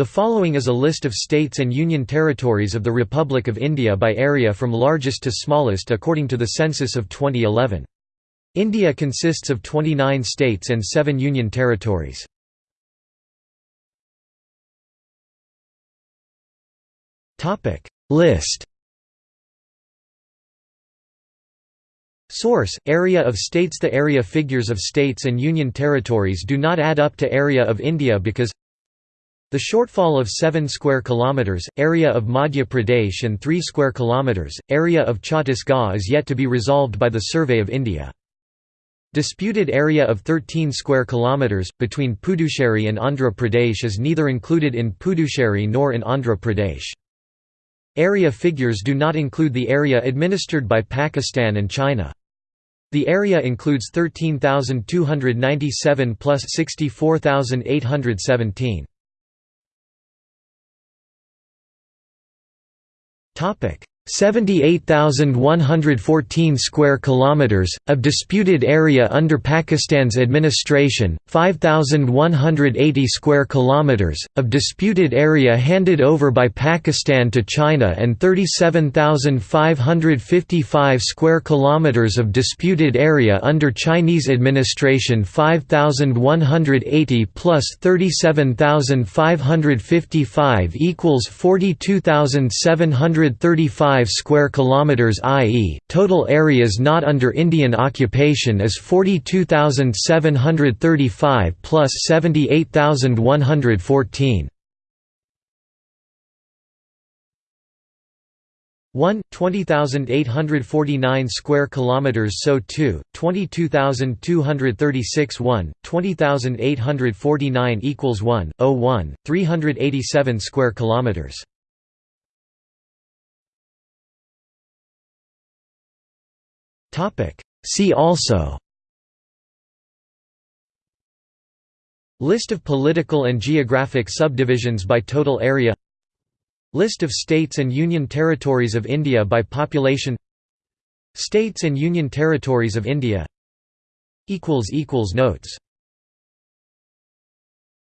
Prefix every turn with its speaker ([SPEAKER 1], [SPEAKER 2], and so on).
[SPEAKER 1] The following is a list of states and union territories of the Republic of India by area from largest to smallest according to the census of 2011. India consists of 29 states and 7 union territories. Topic List Source: Area of states The area figures of states and union territories do not add up to area of India because the shortfall of 7 square kilometers, area of Madhya Pradesh and 3 square kilometers, area of Chhattisgarh is yet to be resolved by the Survey of India. Disputed area of 13 square kilometers between Puducherry and Andhra Pradesh is neither included in Puducherry nor in Andhra Pradesh. Area figures do not include the area administered by Pakistan and China. The area includes 13,297 plus 64,817. Topic: 78,114 square kilometers of disputed area under Pakistan's administration, 5,180 square kilometers of disputed area handed over by Pakistan to China and 37,555 square kilometers of disputed area under Chinese administration, 5,180 plus 37,555 equals 42,735 5 square kilometers i.e., total areas not under Indian occupation is 42,735 plus 78,114. 1 20849 square kilometers so 2 22236 1 20849 equals 1 01 387 square kilometers See also. List of political and geographic subdivisions by total area. List of states and union territories of India by population. States and union territories of India. Notes